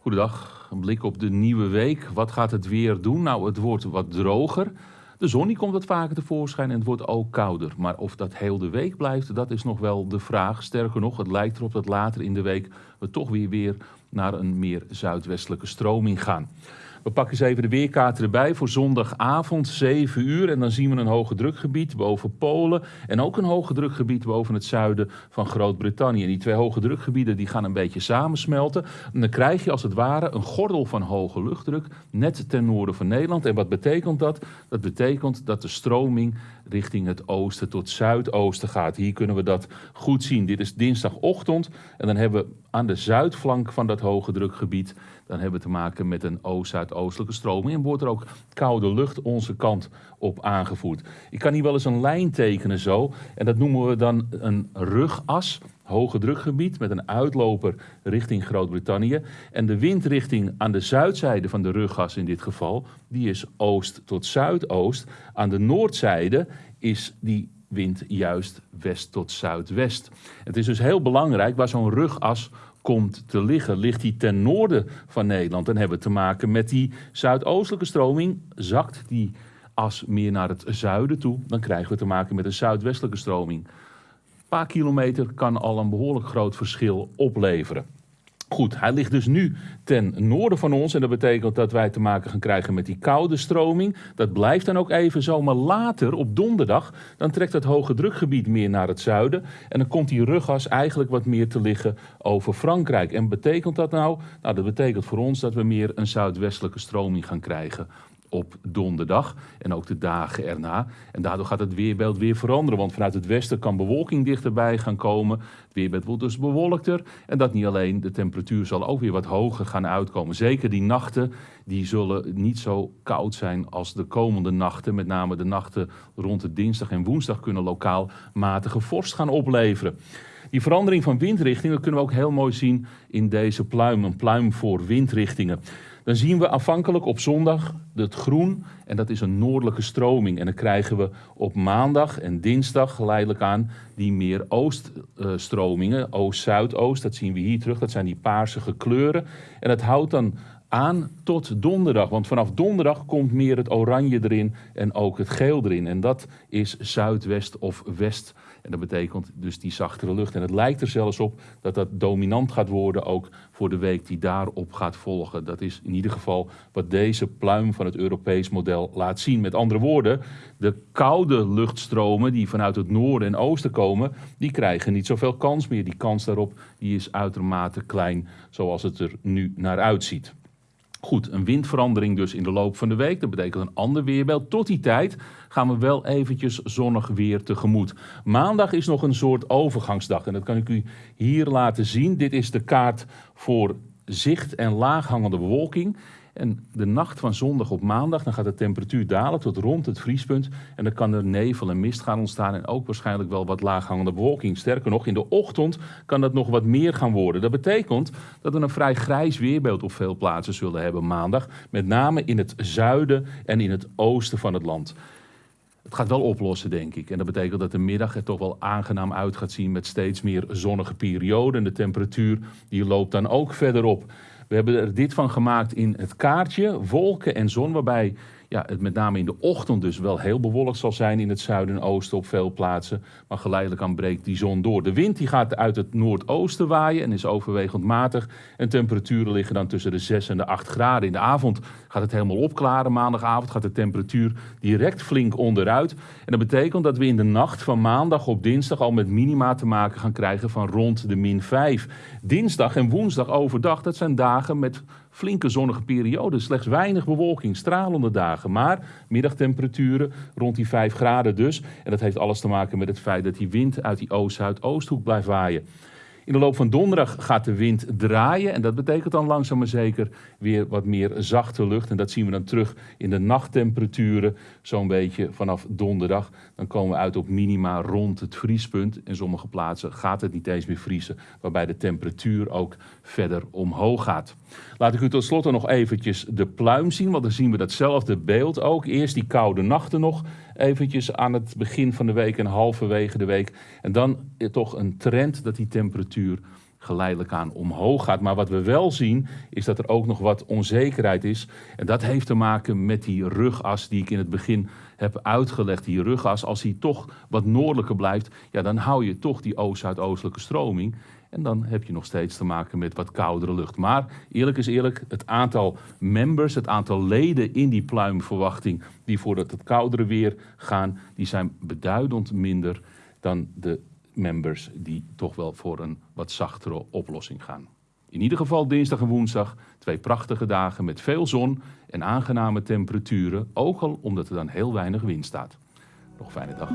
Goedendag, een blik op de nieuwe week. Wat gaat het weer doen? Nou, het wordt wat droger. De zon komt wat vaker tevoorschijn en het wordt ook kouder. Maar of dat heel de week blijft, dat is nog wel de vraag. Sterker nog, het lijkt erop dat later in de week we toch weer, weer naar een meer zuidwestelijke stroming gaan. We pakken eens even de weerkaarten erbij voor zondagavond 7 uur. En dan zien we een hoge drukgebied boven Polen. En ook een hoge drukgebied boven het zuiden van Groot-Brittannië. En die twee hoge drukgebieden die gaan een beetje samensmelten. En dan krijg je als het ware een gordel van hoge luchtdruk net ten noorden van Nederland. En wat betekent dat? Dat betekent dat de stroming richting het oosten tot zuidoosten gaat. Hier kunnen we dat goed zien. Dit is dinsdagochtend. En dan hebben we aan de zuidflank van dat hoge drukgebied dan hebben we te maken met een oost-zuidoostelijke stroming en wordt er ook koude lucht onze kant op aangevoerd. Ik kan hier wel eens een lijn tekenen zo en dat noemen we dan een rugas, hoge drukgebied met een uitloper richting Groot-Brittannië. En de windrichting aan de zuidzijde van de ruggas in dit geval, die is oost tot zuidoost. Aan de noordzijde is die wind juist west tot zuidwest. Het is dus heel belangrijk waar zo'n rugas komt te liggen. Ligt die ten noorden van Nederland, dan hebben we te maken met die zuidoostelijke stroming. Zakt die as meer naar het zuiden toe, dan krijgen we te maken met een zuidwestelijke stroming. Paar kilometer kan al een behoorlijk groot verschil opleveren. Goed, hij ligt dus nu ten noorden van ons en dat betekent dat wij te maken gaan krijgen met die koude stroming. Dat blijft dan ook even zo, maar later op donderdag dan trekt het hoge drukgebied meer naar het zuiden en dan komt die ruggas eigenlijk wat meer te liggen over Frankrijk. En betekent dat nou? Nou, dat betekent voor ons dat we meer een zuidwestelijke stroming gaan krijgen op donderdag en ook de dagen erna. En daardoor gaat het weerbeeld weer veranderen, want vanuit het westen kan bewolking dichterbij gaan komen. Het weerbeeld wordt dus bewolkter en dat niet alleen, de temperatuur zal ook weer wat hoger gaan uitkomen. Zeker die nachten, die zullen niet zo koud zijn als de komende nachten. Met name de nachten rond de dinsdag en woensdag kunnen lokaal matige vorst gaan opleveren. Die verandering van windrichtingen kunnen we ook heel mooi zien in deze pluim, een pluim voor windrichtingen. Dan zien we afhankelijk op zondag het groen en dat is een noordelijke stroming. En dan krijgen we op maandag en dinsdag geleidelijk aan die meer ooststromingen, oost-zuidoost. Dat zien we hier terug, dat zijn die paarsige kleuren. En dat houdt dan aan tot donderdag. Want vanaf donderdag komt meer het oranje erin en ook het geel erin. En dat is zuidwest of west. En dat betekent dus die zachtere lucht. En het lijkt er zelfs op dat dat dominant gaat worden ook voor de week die daarop gaat volgen. Dat is in ieder geval wat deze pluim van het Europees model laat zien. Met andere woorden, de koude luchtstromen die vanuit het noorden en oosten komen, die krijgen niet zoveel kans meer. Die kans daarop die is uitermate klein zoals het er nu naar uitziet. Goed, een windverandering dus in de loop van de week. Dat betekent een ander weerbeeld. Tot die tijd gaan we wel eventjes zonnig weer tegemoet. Maandag is nog een soort overgangsdag. En dat kan ik u hier laten zien. Dit is de kaart voor zicht en laaghangende bewolking. En de nacht van zondag op maandag, dan gaat de temperatuur dalen tot rond het vriespunt. En dan kan er nevel en mist gaan ontstaan en ook waarschijnlijk wel wat laaghangende bewolking. Sterker nog, in de ochtend kan dat nog wat meer gaan worden. Dat betekent dat we een vrij grijs weerbeeld op veel plaatsen zullen hebben maandag. Met name in het zuiden en in het oosten van het land. Het gaat wel oplossen, denk ik. En dat betekent dat de middag er toch wel aangenaam uit gaat zien met steeds meer zonnige perioden. En de temperatuur die loopt dan ook verder op. We hebben er dit van gemaakt in het kaartje, wolken en zon, waarbij ja, het met name in de ochtend dus wel heel bewolkt zal zijn in het zuiden en oosten op veel plaatsen. Maar geleidelijk aan breekt die zon door. De wind die gaat uit het noordoosten waaien en is overwegend matig. En temperaturen liggen dan tussen de 6 en de 8 graden. In de avond gaat het helemaal opklaren. Maandagavond gaat de temperatuur direct flink onderuit. En dat betekent dat we in de nacht van maandag op dinsdag al met minima te maken gaan krijgen van rond de min 5. Dinsdag en woensdag overdag, dat zijn dagen met flinke zonnige perioden. Slechts weinig bewolking, stralende dagen. Maar middagtemperaturen rond die 5 graden dus. En dat heeft alles te maken met het feit dat die wind uit die oost-zuidoosthoek blijft waaien. In de loop van donderdag gaat de wind draaien en dat betekent dan langzaam maar zeker weer wat meer zachte lucht. En dat zien we dan terug in de nachttemperaturen, zo'n beetje vanaf donderdag. Dan komen we uit op minima rond het vriespunt. In sommige plaatsen gaat het niet eens meer vriezen, waarbij de temperatuur ook verder omhoog gaat. Laat ik u tot slot nog eventjes de pluim zien, want dan zien we datzelfde beeld ook. Eerst die koude nachten nog, eventjes aan het begin van de week en halverwege de week. En dan toch een trend dat die temperatuur geleidelijk aan omhoog gaat. Maar wat we wel zien, is dat er ook nog wat onzekerheid is. En dat heeft te maken met die rugas die ik in het begin heb uitgelegd. Die rugas, als die toch wat noordelijker blijft, ja, dan hou je toch die oost-zuidoostelijke stroming. En dan heb je nog steeds te maken met wat koudere lucht. Maar eerlijk is eerlijk, het aantal members, het aantal leden in die pluimverwachting die voor het, het koudere weer gaan, die zijn beduidend minder dan de members die toch wel voor een wat zachtere oplossing gaan. In ieder geval dinsdag en woensdag twee prachtige dagen met veel zon en aangename temperaturen, ook al omdat er dan heel weinig wind staat. Nog fijne dag.